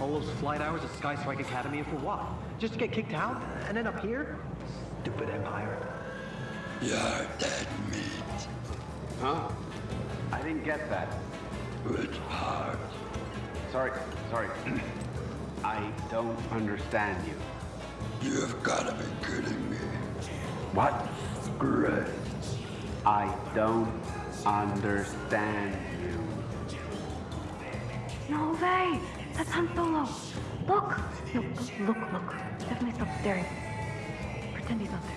All those flight hours at Sky Strike Academy and for what? Just to get kicked out and end up here? Stupid Empire. You're dead meat. Huh? I didn't get that. It's hard. Sorry, sorry. I don't understand you. You've got to be kidding me. What? Great. I don't understand you. No way! That's Han Solo! Look! No, look, look. Definitely stop staring. Pretend he's not there.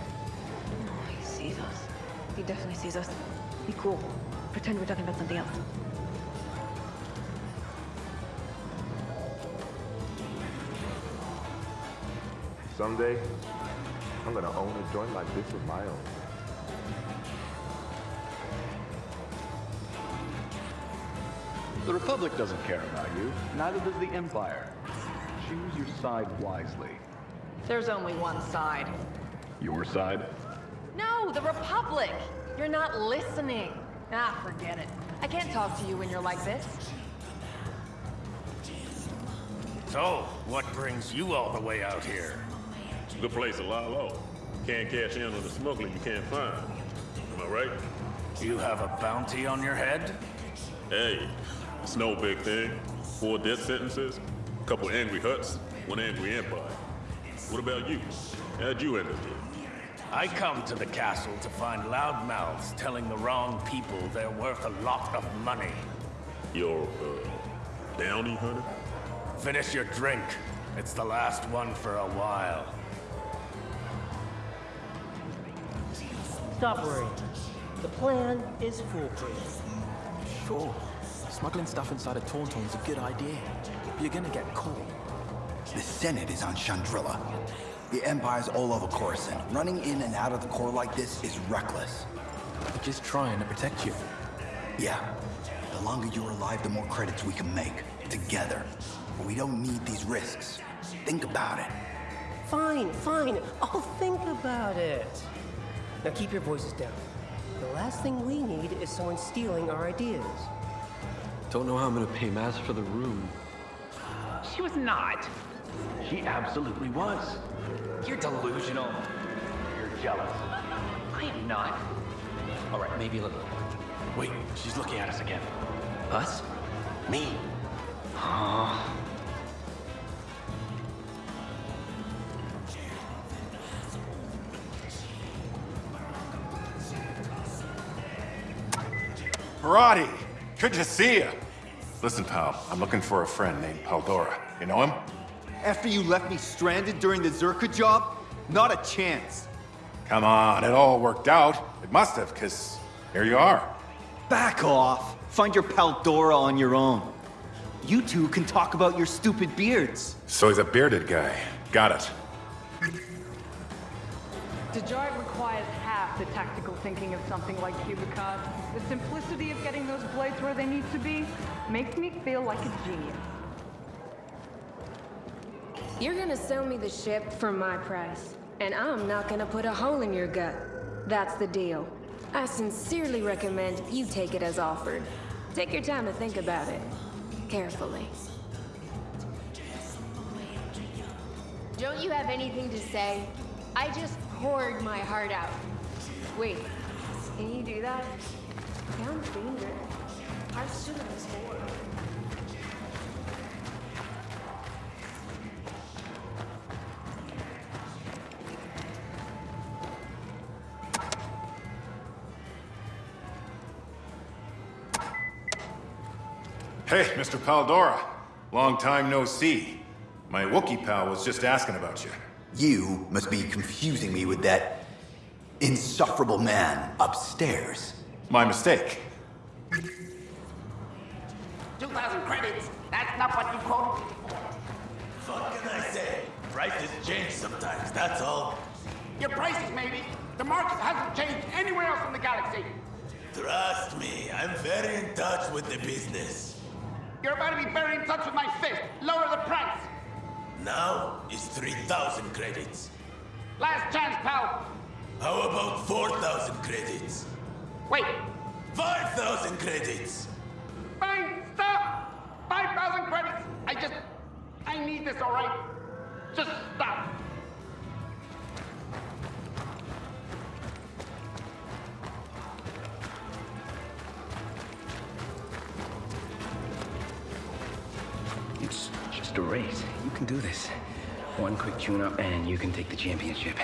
Oh, he sees us. He definitely sees us. Be cool. Pretend we're talking about something else. Someday, I'm gonna own a joint like this of my own. The Republic doesn't care about you. Neither does the Empire. Choose your side wisely. There's only one side. Your side? No, the Republic! You're not listening. Ah, forget it. I can't talk to you when you're like this. So, what brings you all the way out here? The place a lot low. Can't cash in on the smuggling you can't find. Am I right? You have a bounty on your head? Hey, it's no big thing. Four death sentences, a couple angry Hutts, one angry empire. What about you? How'd you end up here? I come to the castle to find loudmouths telling the wrong people they're worth a lot of money. Your, uh, bounty hunter? Finish your drink. It's the last one for a while. Stop worrying. The plan is foolproof. Sure. Smuggling stuff inside a Tauntaun's a good idea. But you're gonna get caught. The Senate is on Chandrila. The Empire's all over Coruscant. Running in and out of the core like this is reckless. They're just trying to protect you. Yeah. The longer you're alive, the more credits we can make. Together. But we don't need these risks. Think about it. Fine, fine. I'll think about it. Now keep your voices down. The last thing we need is someone stealing our ideas. Don't know how I'm gonna pay Maz for the room. She was not. She absolutely was. You're delusional. You're jealous. I am not. All right, maybe a little. Wait, she's looking at us again. Us? Me. Huh? Parati, good to see you. Listen, pal, I'm looking for a friend named Paldora. You know him? After you left me stranded during the Zerka job? Not a chance. Come on, it all worked out. It must have, because here you are. Back off. Find your Paldora on your own. You two can talk about your stupid beards. So he's a bearded guy. Got it. Dejarik requires half the tactical thinking of something like Cubicon. The simplicity of getting those blades where they need to be makes me feel like a genius. You're gonna sell me the ship for my price, and I'm not gonna put a hole in your gut. That's the deal. I sincerely recommend you take it as offered. Take your time to think about it. Carefully. Don't you have anything to say? I just poured my heart out. Wait, can you do that? Sounds dangerous. Our student is bored. Hey, Mr. Paldora. Long time no see. My Wookiee pal was just asking about you. You must be confusing me with that insufferable man upstairs. My mistake. 2,000 credits. That's not what you quoted. What can I say? Prices change sometimes, that's all. Your prices, maybe. The market hasn't changed anywhere else in the galaxy. Trust me, I'm very in touch with the business. You're about to be very in touch with my fist. Lower the price. Now is 3,000 credits. Last chance, pal. How about 4,000 credits? Wait. 5,000 credits. Fine, stop. 5,000 credits. I just... I need this, all right? Just stop. It's just a race. You can do this. One quick tune-up and you can take the championship.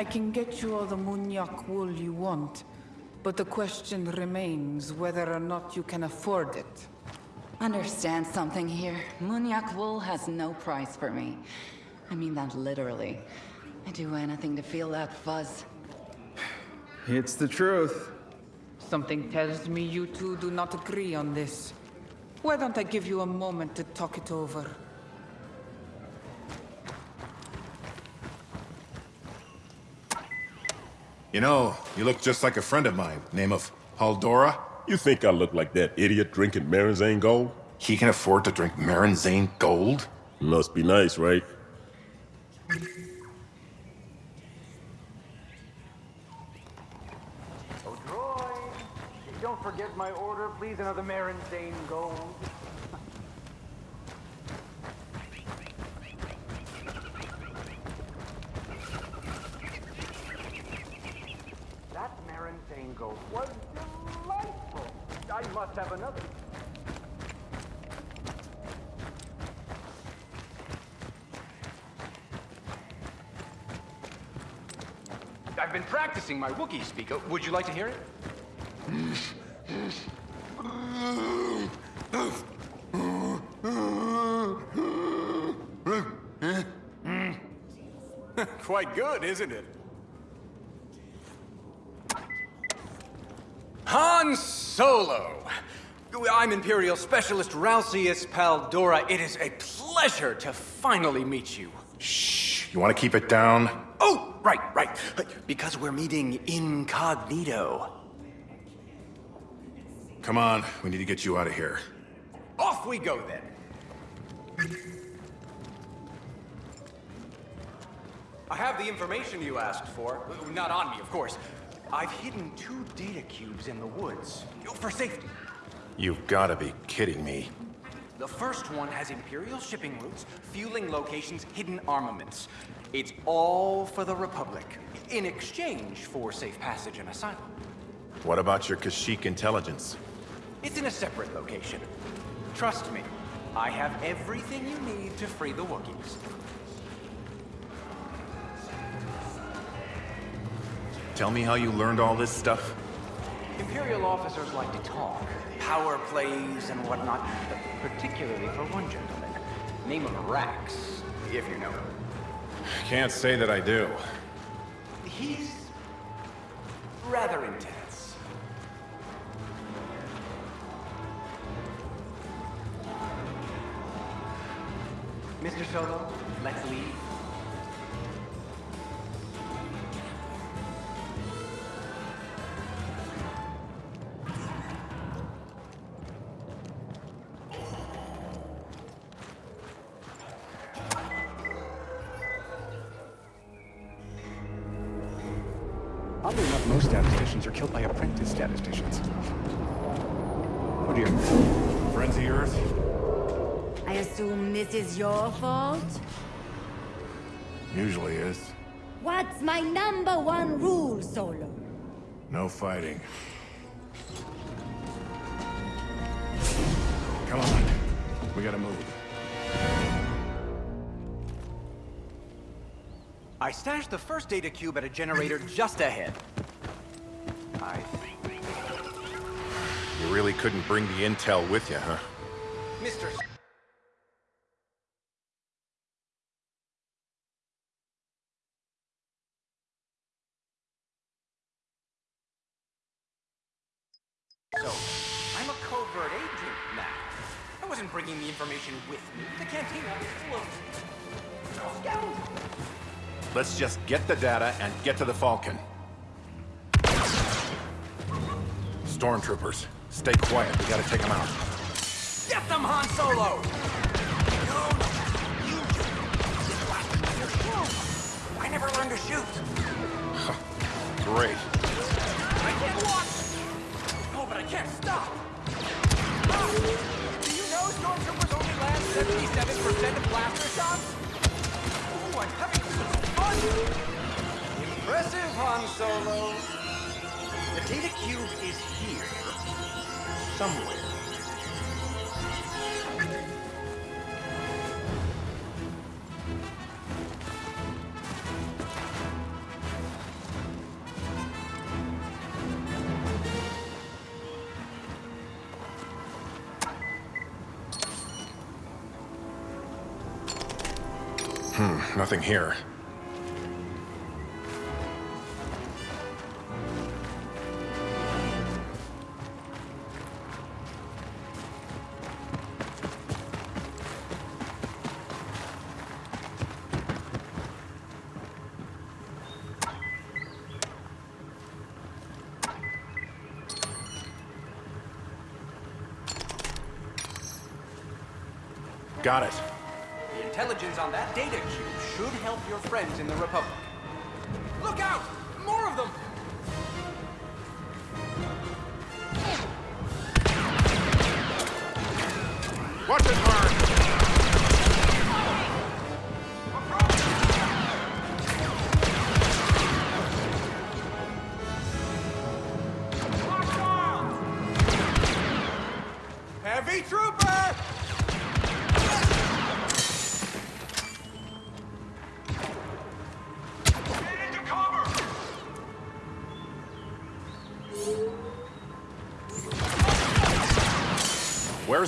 I can get you all the Munyak wool you want, but the question remains whether or not you can afford it. Understand something here. Munyak wool has no price for me. I mean that literally. I'd do anything to feel that fuzz. It's the truth. Something tells me you two do not agree on this. Why don't I give you a moment to talk it over? You know, you look just like a friend of mine, name of Haldora. You think I look like that idiot drinking Marinzane Gold? He can afford to drink Marinzane Gold? Must be nice, right? Oh, Droid! Don't forget my order, please. Another Marinzane Gold. that Marinzane Gold was delightful. I must have another. I've been practicing my Wookiee speak. Would you like to hear it? Quite good, isn't it? Han Solo! I'm Imperial Specialist Ralcius Paldora. It is a pleasure to finally meet you. Shh, you want to keep it down? Oh, right, right. Because we're meeting incognito. Come on, we need to get you out of here. Off we go then. I have the information you asked for. Not on me, of course. I've hidden two data cubes in the woods. For safety. You've got to be kidding me. The first one has Imperial shipping routes, fueling locations, hidden armaments. It's all for the Republic, in exchange for safe passage and asylum. What about your Kashyyyk intelligence? It's in a separate location. Trust me, I have everything you need to free the Wookiees. Tell me how you learned all this stuff? Imperial officers like to talk, power plays and whatnot, particularly for one gentleman. Name of Rax, if you know him. Can't say that I do. He's rather intense. Mr. Solo, let's leave. Dear. Friends of the Earth? I assume this is your fault? Usually is. What's my number one rule, Solo? No fighting. Come on. We gotta move. I stashed the first data cube at a generator just ahead. I think. You really couldn't bring the intel with you, huh? Mr. So, I'm a covert agent now. I wasn't bringing the information with me. The canteen full of scoundrels. Let's just get the data and get to the Falcon. Stormtroopers, Stay quiet. We gotta take him out. Get them, Han Solo! No, no. You. I never learned to shoot. Great. I can't walk. Oh, but I can't stop. Do you know stormtroopers only land 77% of blaster shots? Ooh, I'm having such fun! Impressive, Han Solo. The data cube is here. Somewhere. Hmm, nothing here.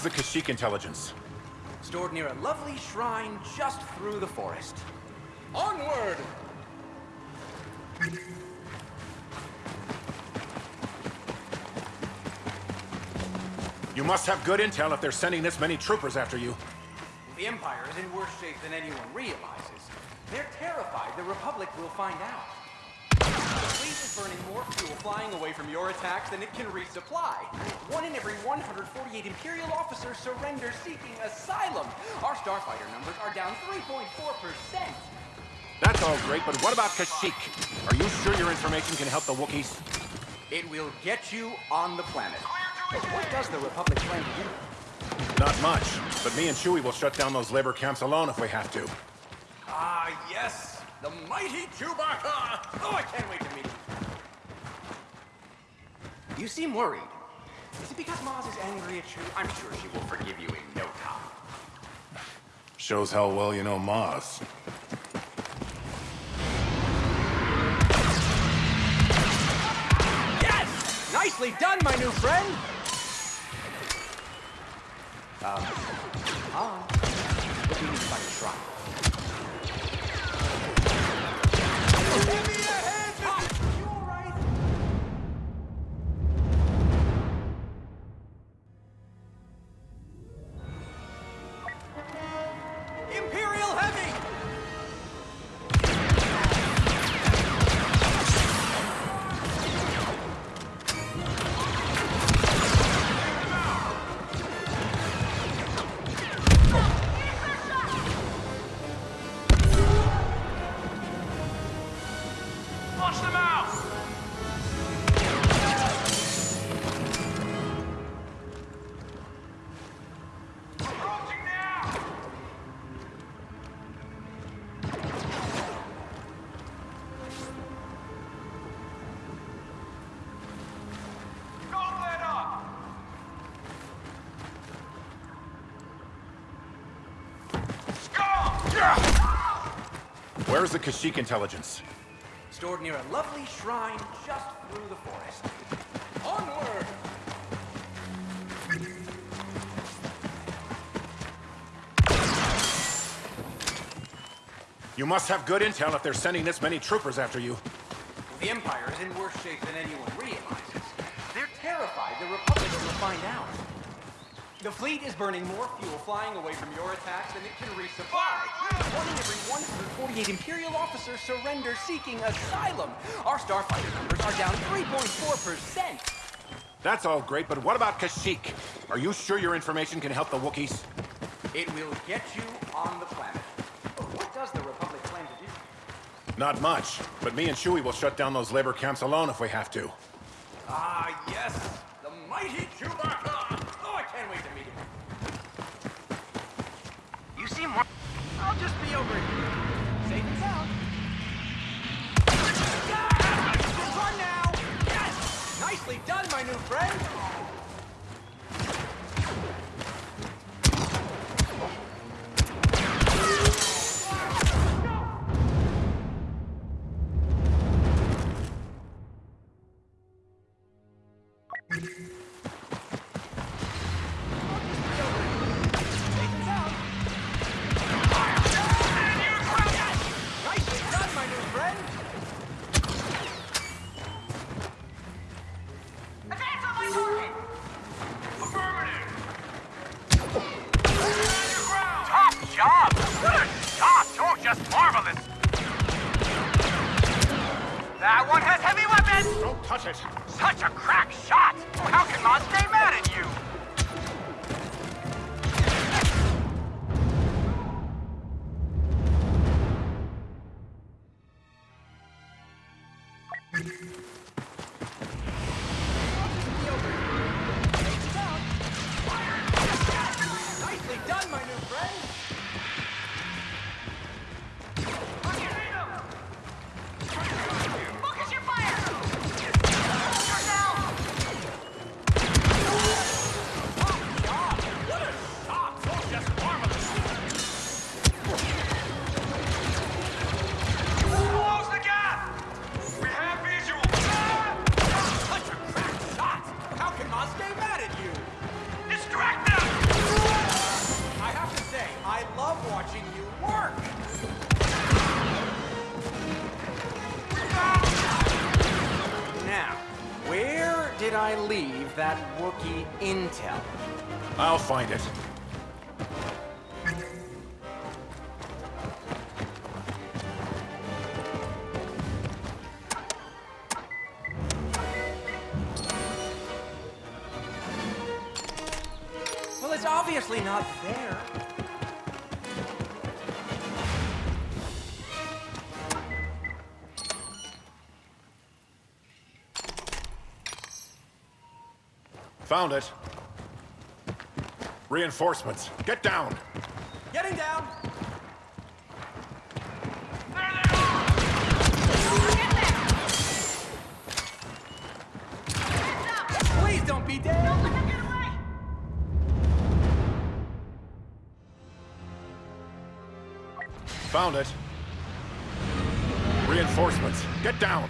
Where's the Kashyyyk intelligence? Stored near a lovely shrine just through the forest. Onward! You must have good intel if they're sending this many troopers after you. The Empire is in worse shape than anyone realizes. They're terrified the Republic will find out. The fleet is burning more fuel flying away from your attacks than it can resupply. One in every 148 Imperial officers surrender seeking asylum. Our starfighter numbers are down 3.4%. That's all great, but what about Kashyyyk? Are you sure your information can help the Wookiees? It will get you on the planet. But what does the Republic plan to do? Not much, but me and Chewie will shut down those labor camps alone if we have to. Ah, yes! The mighty Chewbacca! Oh, I can't wait to meet him. You seem worried. Is it because Maz is angry at you? I'm sure she will forgive you in no time. Shows how well you know Maz. Yes! Nicely done, my new friend! Um, Han, what do you need to find a shrine? Give me a hand! Where's the Kashyyyk intelligence? Stored near a lovely shrine just through the forest. Onward! You must have good intel if they're sending this many troopers after you. The Empire is in worse shape than anyone realizes. They're terrified the Republic will find out. The fleet is burning more fuel flying away from your attacks than it can resupply. One in every 148 Imperial officers surrender seeking asylum. Our starfighter numbers are down 3.4%. That's all great, but what about Kashyyyk? Are you sure your information can help the Wookiees? It will get you on the planet. But what does the Republic plan to do? Not much, but me and Chewie will shut down those labor camps alone if we have to. Ah, yes! The mighty Chewbacca! Find it. Well, it's obviously not there. Found it. Reinforcements. Get down. Getting down! Please don't be dead! Found it. Reinforcements. Get down.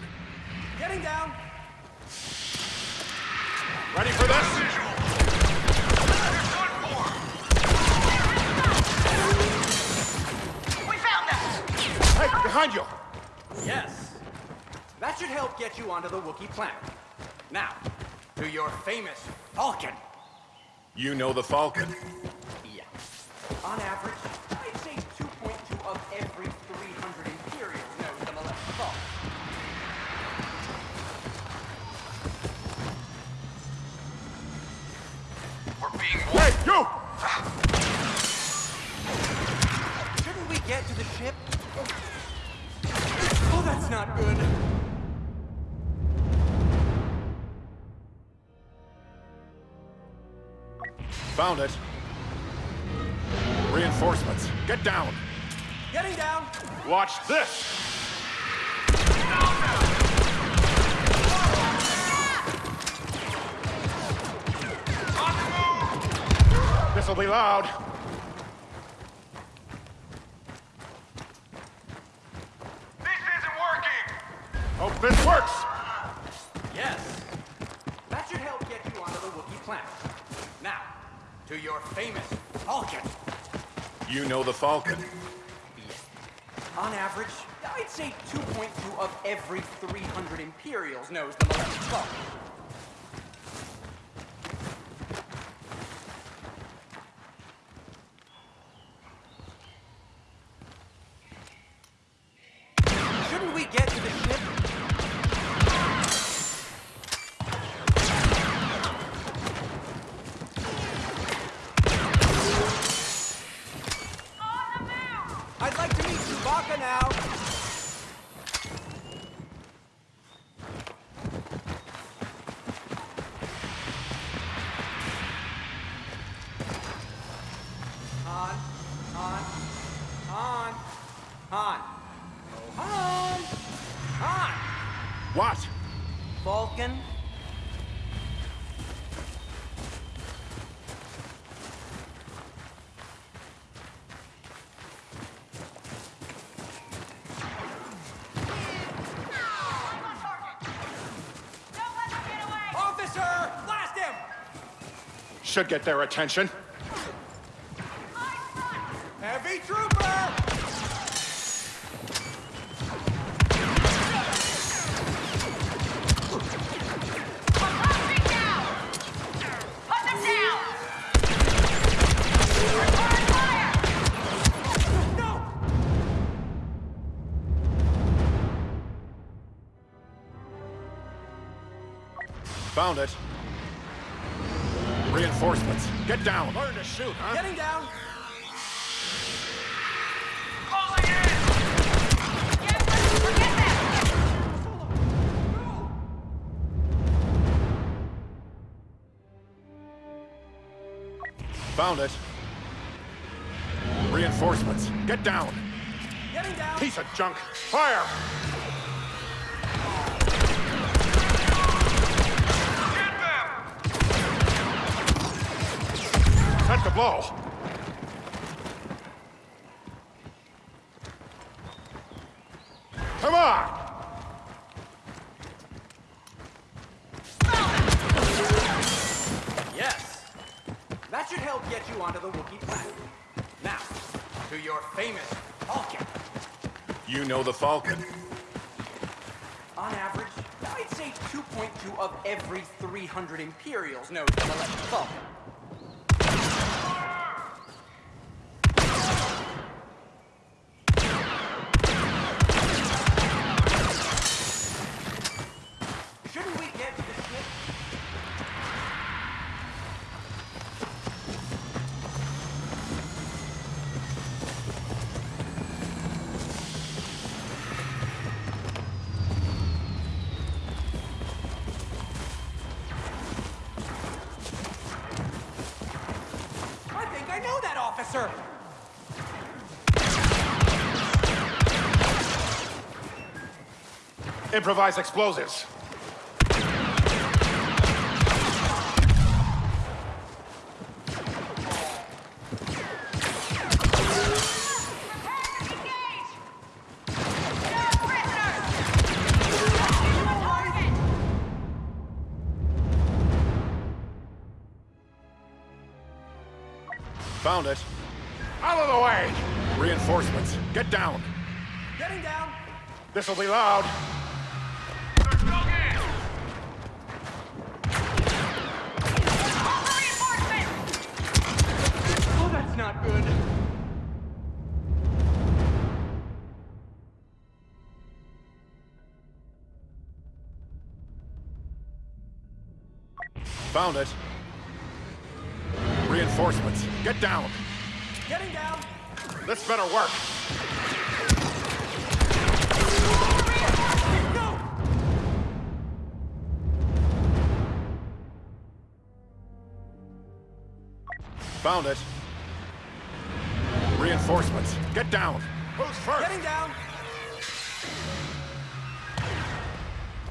Getting down! Ready for this? Behind you! Yes. That should help get you onto the Wookiee planet. Now, to your famous Falcon. You know the Falcon. Yeah. On average, I'd say 2.2 of every 300 Imperials knows the Millennium Falcon. We're being... Hey, you! Shouldn't we get to the ship? Not good. Found it. Reinforcements. Get down. Getting down! Watch this! This'll be loud. This isn't working! Hope this works! Yes. That should help get you onto the Wookiee planet. Now, to your famous Falcon. You know the Falcon. Yes. On average, I'd say 2.2 of every 300 Imperials knows the Millennium Falcon. Shouldn't we get to the ship? I'd like to meet Chewbacca now. Han, Han, Han, Han. Oh, Han! Han! What? Falcon? Should get their attention. Set the blow. Come on! Yes. That should help get you onto the Wookiee planet. Now, to your famous Falcon. You know the Falcon. On average, I'd say 2.2 of every 300 Imperials knows the Millennium Falcon. Shouldn't we get to the ship? I think I know that officer! Improvise explosives. Found it. Out of the way! Reinforcements. Get down. Getting down! This'll be loud. Found it. Reinforcements. Get down. Getting down! This better work. Found it. Reinforcements. Get down. Who's first? Getting down!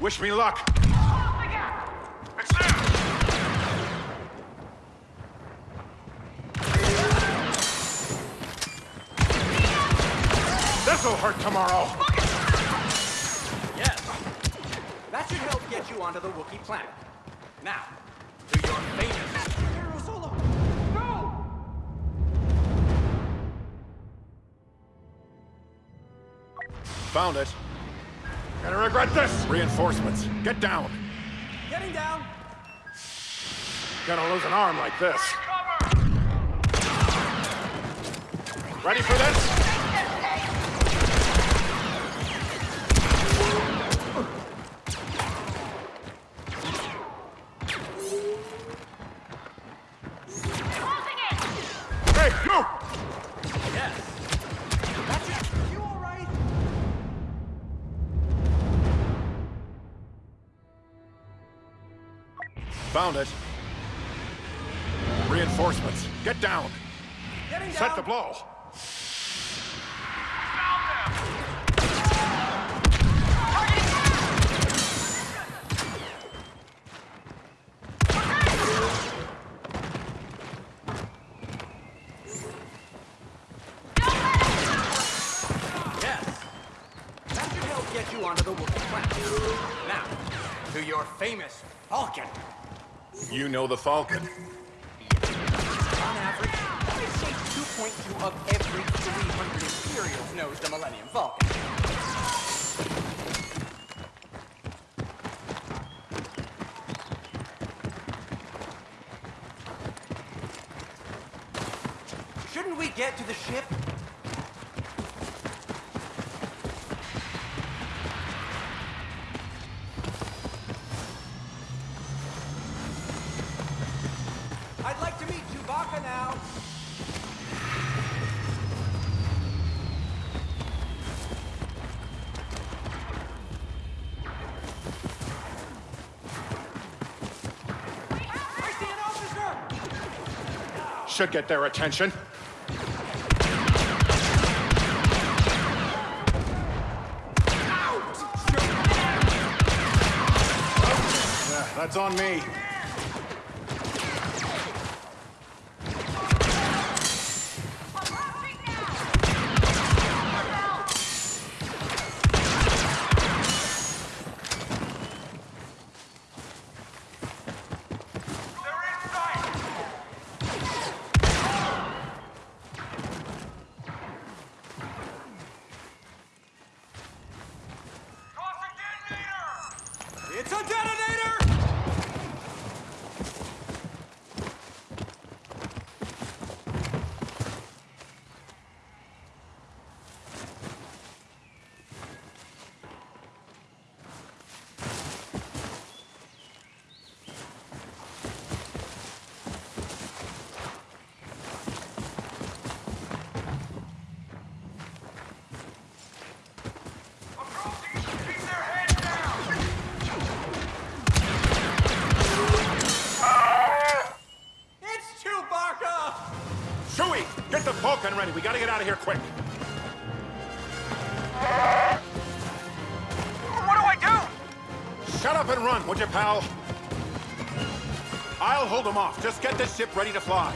Wish me luck. This'll hurt tomorrow. Yes. That should help get you onto the Wookiee planet. Now, to your famous Hero Solo. No! Found it. Gonna regret this. Reinforcements. Get down. Getting down! Gonna lose an arm like this. Ready for this? Found it. Reinforcements. Get down. Getting down! Set the blow. Yes. That should help get you onto the Wookiee. Now, to your famous Falcon. You know the Falcon. On average, Shape 2.2 of every 300 Imperials knows the Millennium Falcon. Shouldn't we get to the ship? I'd like to meet Chewbacca now. I see an officer! Should get their attention. Yeah, that's on me. Pal? I'll hold them off. Just get this ship ready to fly.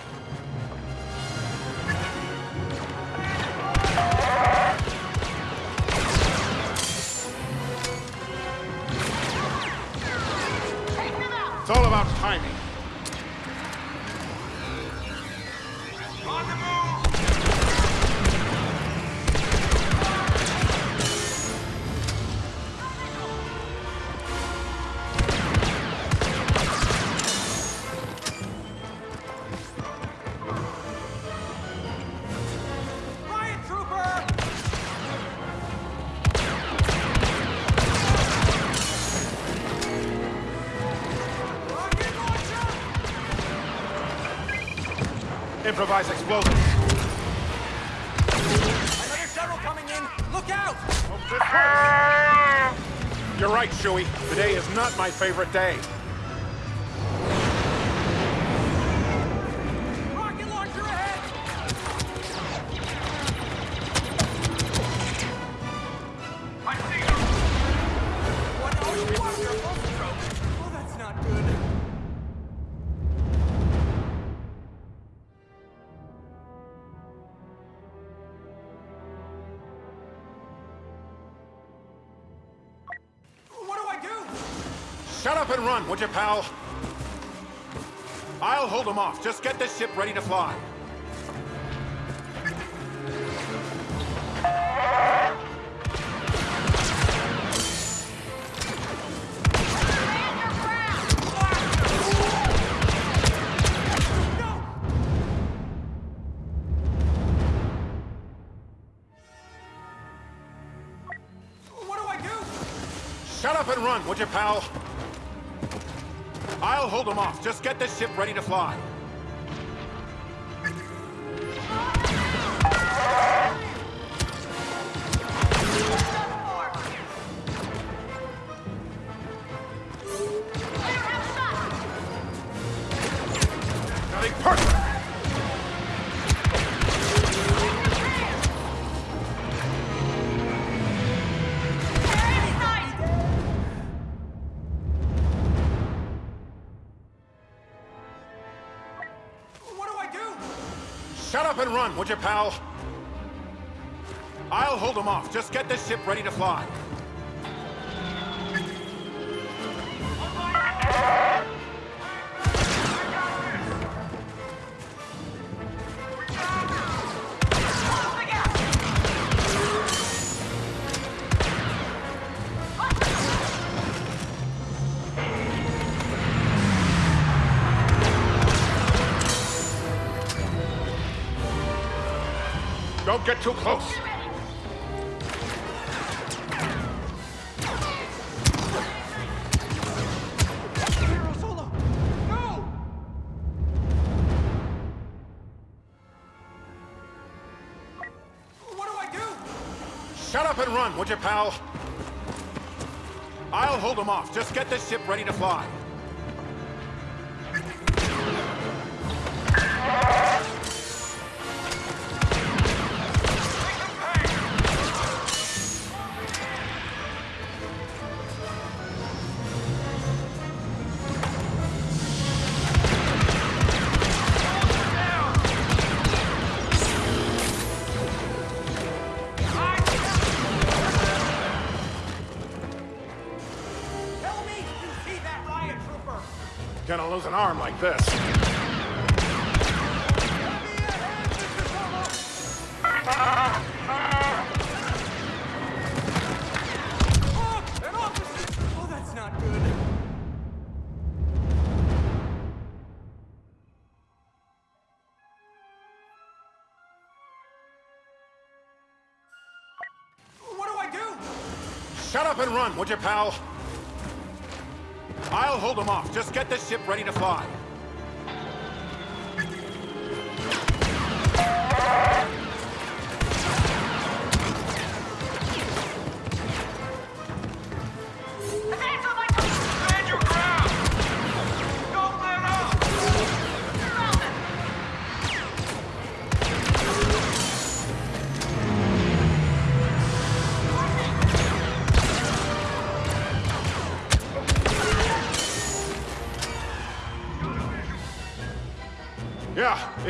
It's all about timing. Favorite day. Shut up and run, would you, pal? I'll hold them off. Just get this ship ready to fly. What do I do? Shut up and run, would you, pal? I'll hold them off. Just get this ship ready to fly. Run, would you, pal? I'll hold them off. Just get this ship ready to fly. Get too close. What do I do? Shut up and run, would you, pal? I'll hold them off. Just get this ship ready to fly. Gonna lose an arm like this. Oh, that's not good. What do I do? Shut up and run, would you, pal? I'll hold them off. Just get this ship ready to fly.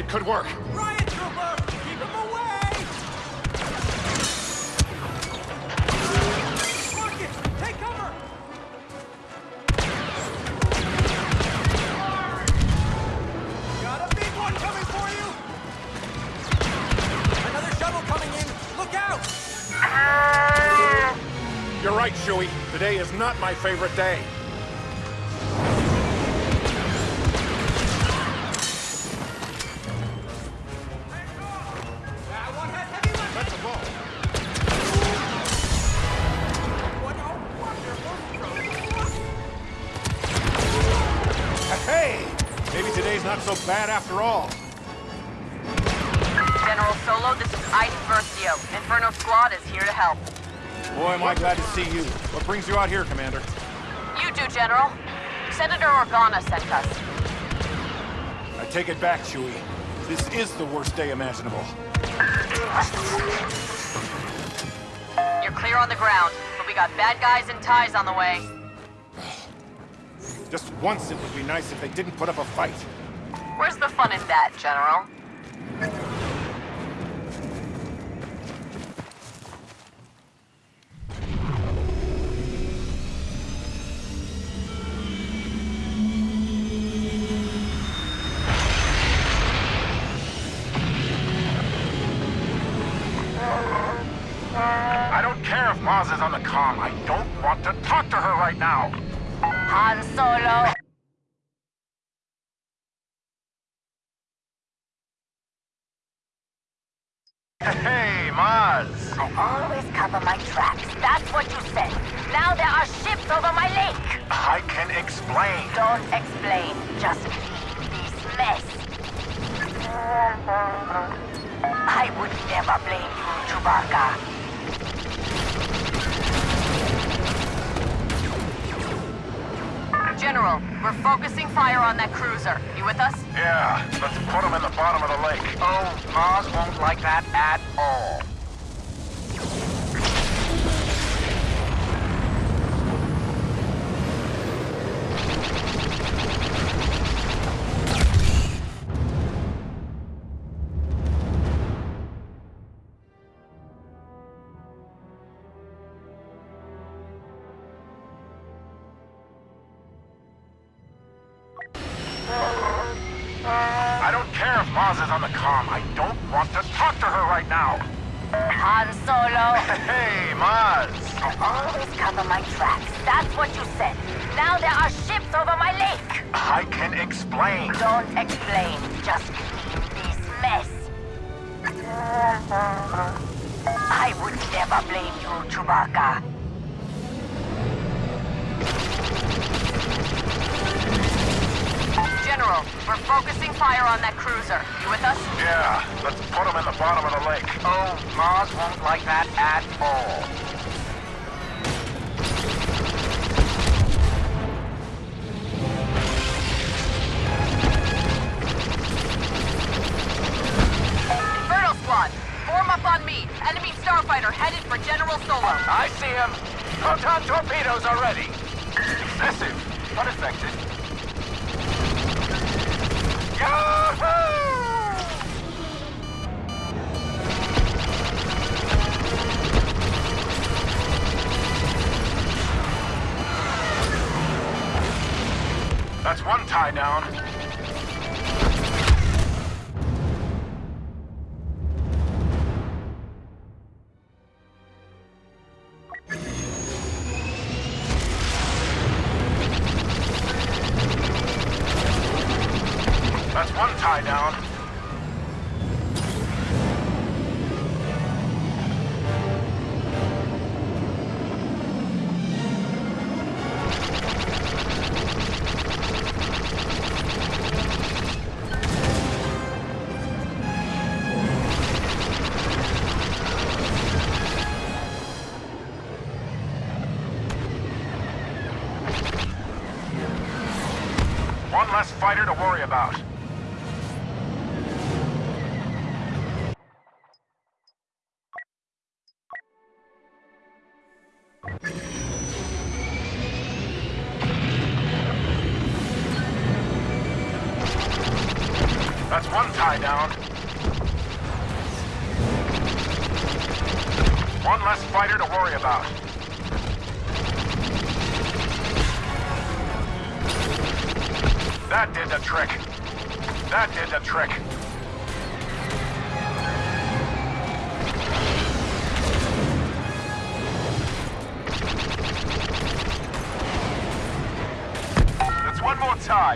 It could work. Riot trooper! Keep him away! Take cover! Got a big one coming for you! Another shuttle coming in! Look out! Ah! You're right, Chewie. Today is not my favorite day. After all. General Solo, this is Iden Versio. Inferno Squad is here to help. Boy, am I glad to see you. What brings you out here, Commander? You do, General. Senator Organa sent us. I take it back, Chewie. This is the worst day imaginable. You're clear on the ground, but we got bad guys and ties on the way. Just once it would be nice if they didn't put up a fight. Where's the fun in that, General? I don't care if Maz is on the comm. I don't want to talk to her right now. Han Solo! I don't care if Maz is on the comm. I don't want to talk to her right now. Han Solo! Hey, Maz! I always cover my tracks. That's what you said. Now there are ships over my lake. I can explain. Don't explain. Just leave this mess. I would never blame you, Chewbacca. General, we're focusing fire on that cruiser. You with us? Yeah, let's put them in the bottom of the lake. Oh, Maz won't like that at all. Inferno Squad, form up on me. Enemy starfighter headed for General Solo. I see him. Proton torpedoes are ready. Massive, unaffected. Yahoo! That's one tie down.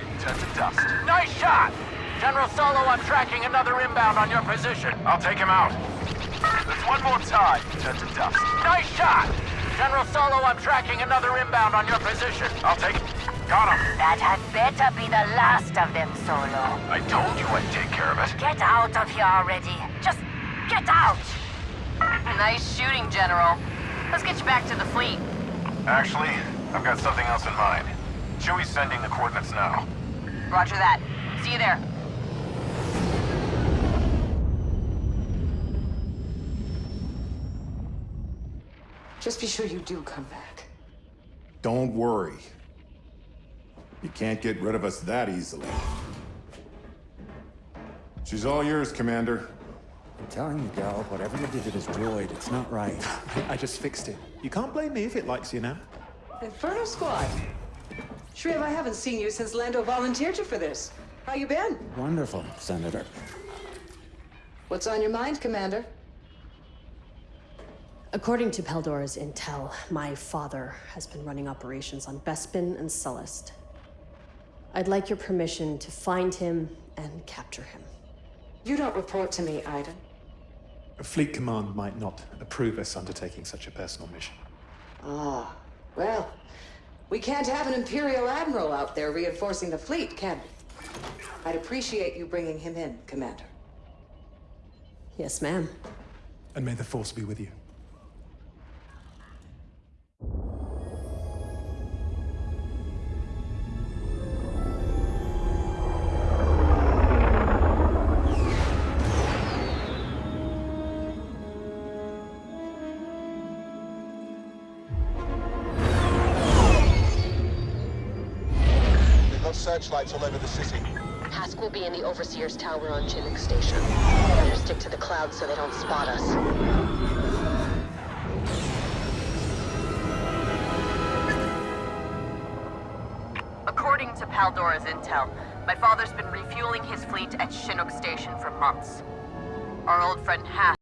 More tie. Turn to dust. Nice shot! General Solo, I'm tracking another inbound on your position. I'll take him out. That's one more tie. Turn to dust. Nice shot! General Solo, I'm tracking another inbound on your position. I'll take... Got him. That had better be the last of them, Solo. I told you I'd take care of it. Get out of here already. Just get out. Nice shooting, General. Let's get you back to the fleet. Actually, I've got something else in mind. Chewie's sending the coordinates now. Roger that. See you there. Just be sure you do come back. Don't worry. You can't get rid of us that easily. She's all yours, Commander. I'm telling you, Del, whatever you did to this droid, it's not right. I just fixed it. You can't blame me if it likes you now. Inferno Squad. Shriv, I haven't seen you since Lando volunteered you for this. How you been? Wonderful, Senator. What's on your mind, Commander? According to Paldora's intel, my father has been running operations on Bespin and Sullust. I'd like your permission to find him and capture him. You don't report to me, Iden. Fleet Command might not approve us undertaking such a personal mission. Ah, well, we can't have an Imperial Admiral out there reinforcing the fleet, can we? I'd appreciate you bringing him in, Commander. Yes, ma'am. And may the Force be with you. They've got searchlights all over the city. Hask will be in the Overseer's Tower on Chinook Station. Better stick to the clouds so they don't spot us. According to Paldora's intel, my father's been refueling his fleet at Chinook Station for months. Our old friend Hask